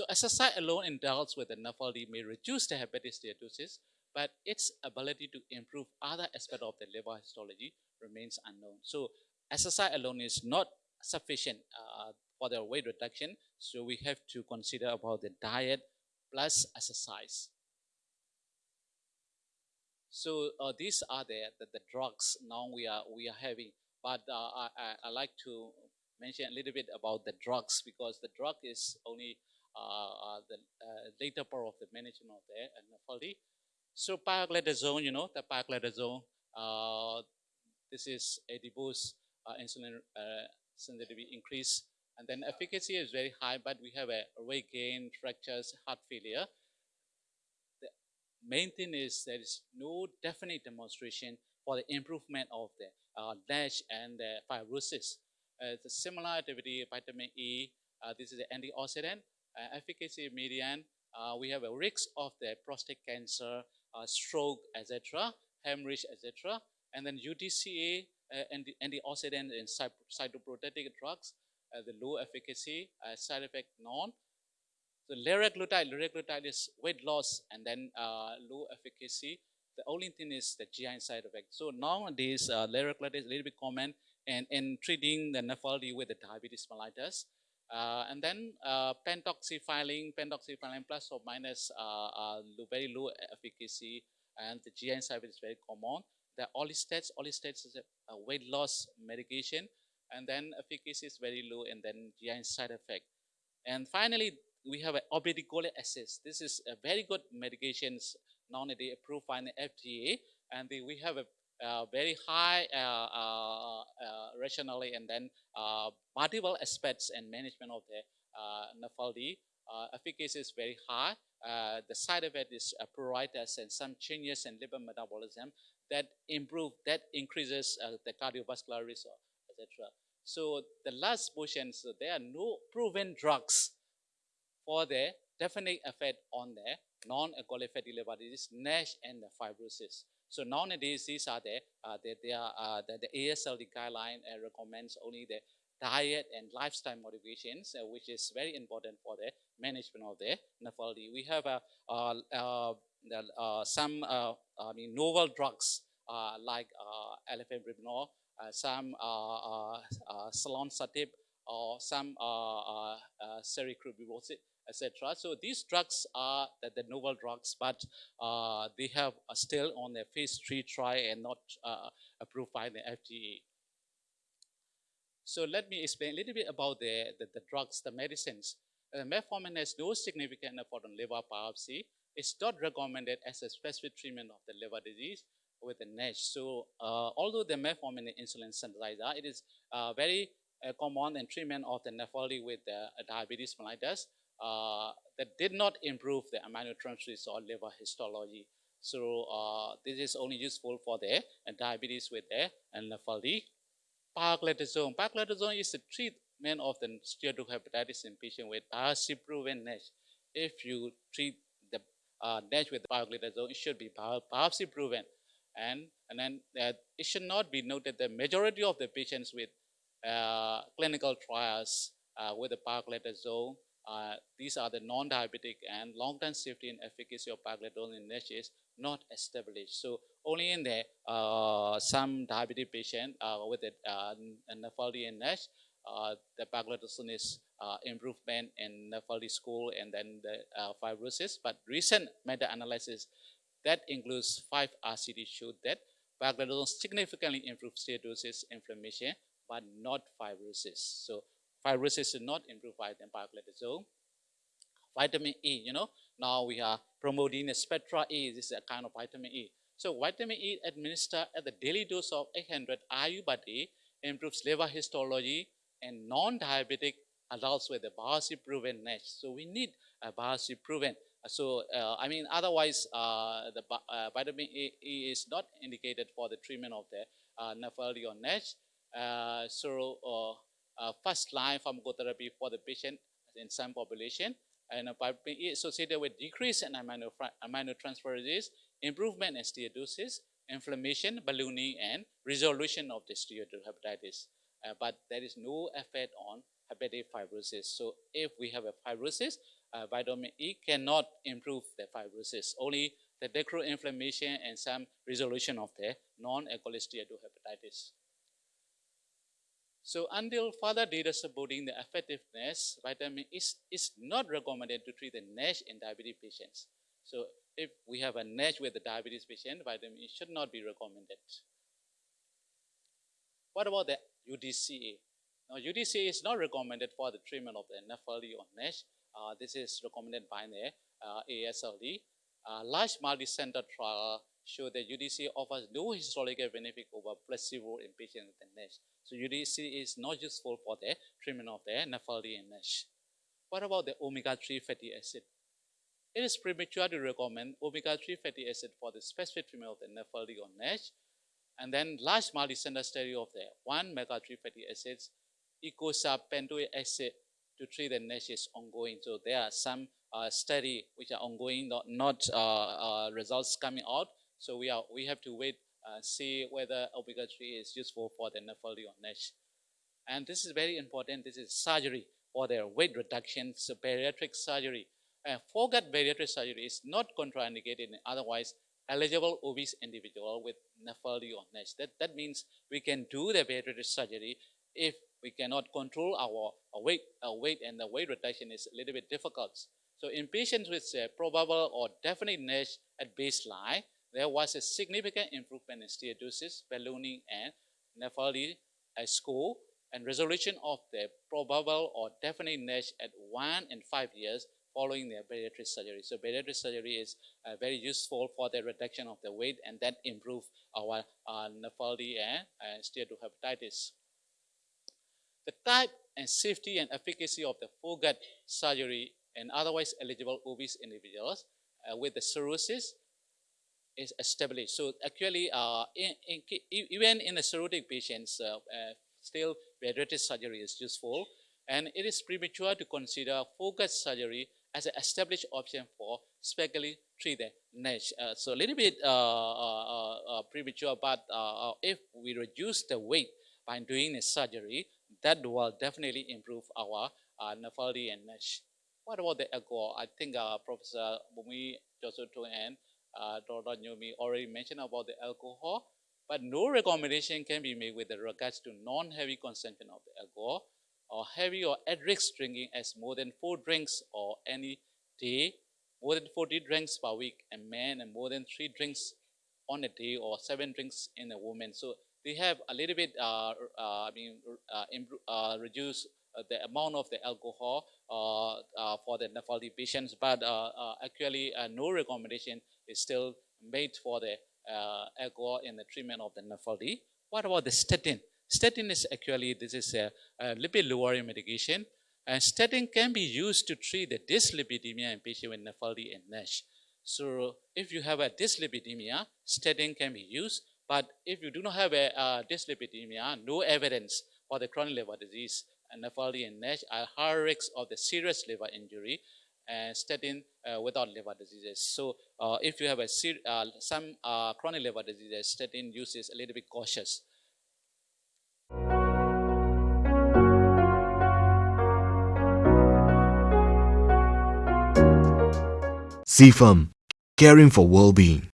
So exercise alone in adults with NAFLD may reduce the hepatic steatosis, but its ability to improve other aspects of the liver histology remains unknown. So exercise alone is not sufficient uh, for the weight reduction, so we have to consider about the diet plus exercise. So uh, these are the, the, the, drugs now we are we are having. But uh, I, I, I, like to mention a little bit about the drugs because the drug is only the uh, later part of the management of the NAFLD. So pioglitazone, you know, the pioglitazone, uh, this is a boost insulin sensitivity increase. And then efficacy is very high, but we have a weight gain, fractures, heart failure The main thing is there is no definite demonstration for the improvement of the uh, and the fibrosis. Uh, the similar activity, vitamin E, uh, this is the antioxidant, uh, efficacy median, uh, we have a risk of the prostate cancer, uh, stroke, etc., hemorrhage, etc., and then UDCA, and the antioxidant and cytoprotective drugs, the low efficacy, side effect none, so liraglutide, liraglutide is weight loss and then uh, low efficacy. The only thing is the GI side effect. So nowadays, uh, liraglutide is a little bit common in, in treating the NAFLD with the diabetes mellitus. Uh, and then uh, pentoxifylline, pentoxifylline plus or minus uh, uh, very low efficacy and the GI side is very common. The orlistats, orlistats is a, weight loss medication and then efficacy is very low and then GI side effect. And finally, we have obeticholic acid. This is a very good medications nowadays approved by the FDA, and the, we have a very high uh, uh, uh rationally and then uh, multiple aspects and management of the uh, NAFLD. efficacy is very high. the side effect is pruritus and some changes in liver metabolism that improve, that increases the cardiovascular risk, etc. So the last portion, so there are no proven drugs for the definite effect on the non-alcoholic fatty liver disease, NASH, and the fibrosis. So nowadays, these are the, uh, the, are, uh, the, the AASLD guideline uh, recommends only the diet and lifestyle modifications, uh, which is very important for the management of the NAFLD. We have uh, uh, some I mean, novel drugs like uh, elafibranor, some uh, or some uh, etc. So these drugs are the, the novel drugs, but uh, they have uh, still on their phase three trial and not uh, approved by the FDA. So let me explain a little bit about the, the, the drugs, the medicines. Uh, metformin has no significant effect on liver biopsy. It's not recommended as a specific treatment of the liver disease with the NASH. So uh, although the metformin is an insulin sensitizer, it is uh, very common in treatment of the NAFLD with the diabetes mellitus uh, that did not improve the aminotransferase or liver histology. So uh, this is only useful for the uh, diabetes with the NAFLD. Pioglitazone. Pioglitazone is the treatment of the steatohepatitis in patients with biopsy-proven NASH. If you treat the uh, NASH with pioglitazone, it should be biopsy-proven. And, and then uh, it should not be noted that majority of the patients with clinical trials with the pioglitazone uh, these are the non-diabetic and long-term safety and efficacy of pioglitazone in NASH is not established. So only in the uh, some diabetic patient uh, with the uh, and NASH, uh, the pioglitazone is uh, improvement in NAFLD score and then the fibrosis. But recent meta-analysis that includes five RCT showed that pioglitazone significantly improves steatosis, inflammation, but not fibrosis. So fibrosis is not improved by pioglitazone. Vitamin E, you know, now we are promoting the spectra E, this is a kind of vitamin E. So vitamin E administered at the daily dose of 800 IU per day improves liver histology and non-diabetic adults with a biopsy-proven NASH. So we need a biopsy-proven. So, uh, I mean, otherwise, uh, the uh, vitamin E, e, is not indicated for the treatment of the uh, NAFLD or NASH. Uh, so, uh, first line pharmacotherapy for the patient in some population and uh, associated with decrease in amino, aminotransferases, improvement in steatosis, inflammation, ballooning, and resolution of the steatohepatitis. Uh, but there is no effect on hepatic fibrosis. So if we have a fibrosis, uh, vitamin E cannot improve the fibrosis. Only the decro inflammation and some resolution of the non-alcoholic steatohepatitis. So until further data supporting the effectiveness, vitamin is, is not recommended to treat the NASH in diabetes patients. So if we have a NASH with the diabetes patient, vitamin E should not be recommended. What about the UDCA? Now, UDCA is not recommended for the treatment of the NAFLD or NASH. Uh, this is recommended by the uh, AASLD. Uh, large multi-center trial show that UDC offers no histological benefit over placebo in patients with NASH. So UDC is not useful for the treatment of the NAFLD and NASH. What about the omega-3 fatty acid? It is premature to recommend omega-3 fatty acid for the specific treatment of the NAFLD or NASH. And then large multi-center study of the 1 omega-3 fatty acids, eicosapent pentoic acid to treat the NASH is ongoing. So there are some uh, study which are ongoing, not, not uh, uh, results coming out. So we are we have to wait and see whether omega-3 is useful for the NAFLD or NASH. And this is very important. This is surgery for their weight reduction, so bariatric surgery. And foregut bariatric surgery is not contraindicated in otherwise eligible obese individual with NAFLD or NASH. That, that means we can do the bariatric surgery if we cannot control our, our weight, our weight and the weight reduction is a little bit difficult. So in patients with uh, probable or definite NASH at baseline, there was a significant improvement in steatosis, ballooning, and NAFLD score, and resolution of the probable or definite NASH at 1 and 5 years following their bariatric surgery. So bariatric surgery is uh, very useful for the reduction of the weight and that improve our uh, NAFLD and uh, steatohepatitis. The type and safety and efficacy of the foregut surgery in otherwise eligible obese individuals uh, with the cirrhosis is established. So actually, uh, in, in, even in the cirrhotic patients, uh, uh, still bariatric surgery is useful. And it is premature to consider foregut surgery as an established option for specially treated NASH. Uh, so a little bit uh, premature, but if we reduce the weight by doing the surgery, that will definitely improve our uh, NAFLD and NASH. What about the alcohol? I think uh, Professor Bumi Joseph and uh, Dr. Nyomi already mentioned about the alcohol, but no recommendation can be made with regards to non-heavy consumption of the alcohol or heavy or at-risk drinking as more than four drinks or any day, more than 40 drinks per week in men and more than three drinks on a day or seven drinks in a woman. So they have a little bit, uh, uh, I mean, uh, uh reduce uh, the amount of the alcohol uh, for the NAFLD patients, but uh, uh, actually uh, no recommendation is still made for the alcohol in the treatment of the NAFLD. What about the statin? Statin is actually, this is a, a lipid lowering medication. And statin can be used to treat the dyslipidemia in patients with NAFLD and NASH. So if you have a dyslipidemia, statin can be used. But if you do not have a uh, dyslipidemia, no evidence for the chronic liver disease, and NAFLD and NASH are higher risks of the serious liver injury and statin uh, without liver diseases. So uh, if you have a uh, some uh, chronic liver diseases, statin use is a little bit cautious. CFAM, caring for well-being.